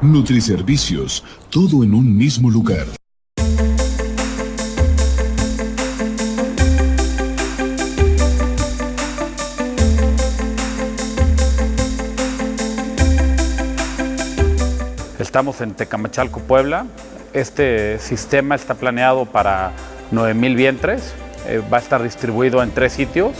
Nutriservicios, todo en un mismo lugar. Estamos en Tecamachalco, Puebla. Este sistema está planeado para 9.000 vientres. Eh, va a estar distribuido en tres sitios.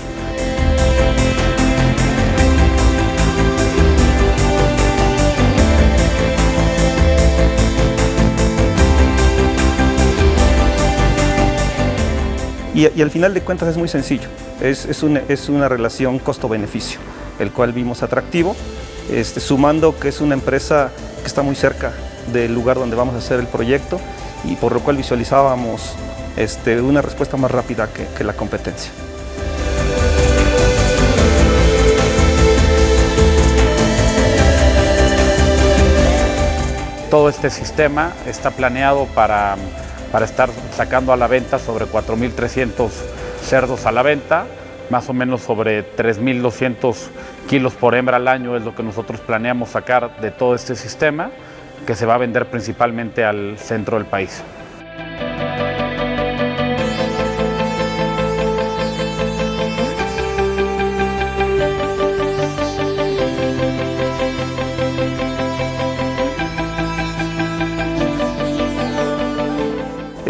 Y, al final de cuentas es muy sencillo, es, una, relación costo-beneficio, el cual vimos atractivo, este, sumando que es una empresa que está muy cerca del lugar donde vamos a hacer el proyecto y por lo cual visualizábamos este, una respuesta más rápida que la competencia. Todo este sistema está planeado para para estar sacando a la venta sobre 4.300 cerdos a la venta, más o menos sobre 3.200 kilos por hembra al año es lo que nosotros planeamos sacar de todo este sistema, que se va a vender principalmente al centro del país.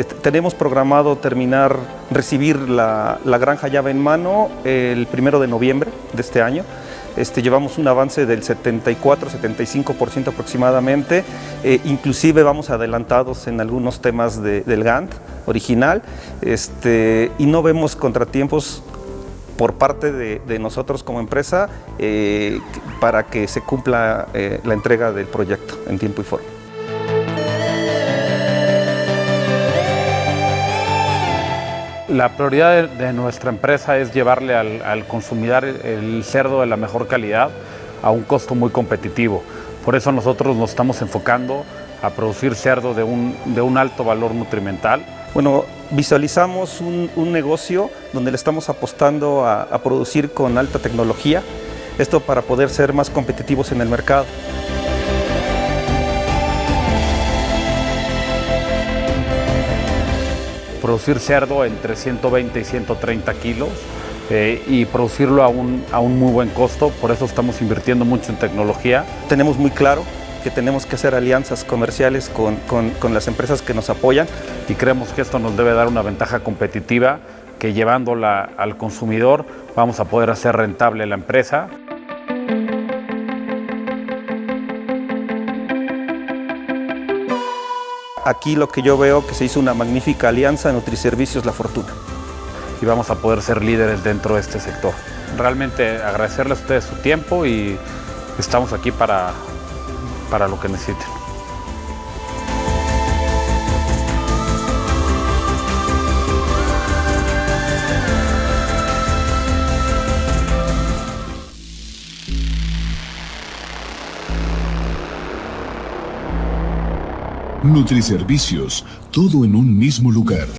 Tenemos programado terminar, recibir la, granja llave en mano el primero de noviembre de este año. Este, llevamos un avance del 74-75% aproximadamente, eh, inclusive vamos adelantados en algunos temas del Gantt original este, y no vemos contratiempos por parte de, nosotros como empresa eh, para que se cumpla eh, la entrega del proyecto en tiempo y forma. La prioridad de, nuestra empresa es llevarle al, consumidor el cerdo de la mejor calidad a un costo muy competitivo. Por eso nosotros nos estamos enfocando a producir cerdo de un, alto valor nutrimental. Bueno, visualizamos un, negocio donde le estamos apostando a producir con alta tecnología, esto para poder ser más competitivos en el mercado. Producir cerdo entre 120 y 130 kilos eh, y producirlo a un, a un muy buen costo, por eso estamos invirtiendo mucho en tecnología. Tenemos muy claro que tenemos que hacer alianzas comerciales con, con, con, las empresas que nos apoyan. Y creemos que esto nos debe dar una ventaja competitiva, que llevándola al consumidor vamos a poder hacer rentable la empresa. Aquí lo que yo veo que se hizo una magnífica alianza Nutriservicios La Fortuna. Y vamos a poder ser líderes dentro de este sector. Realmente agradecerles a ustedes su tiempo y estamos aquí para, para lo que necesiten. Nutriservicios, todo en un mismo lugar.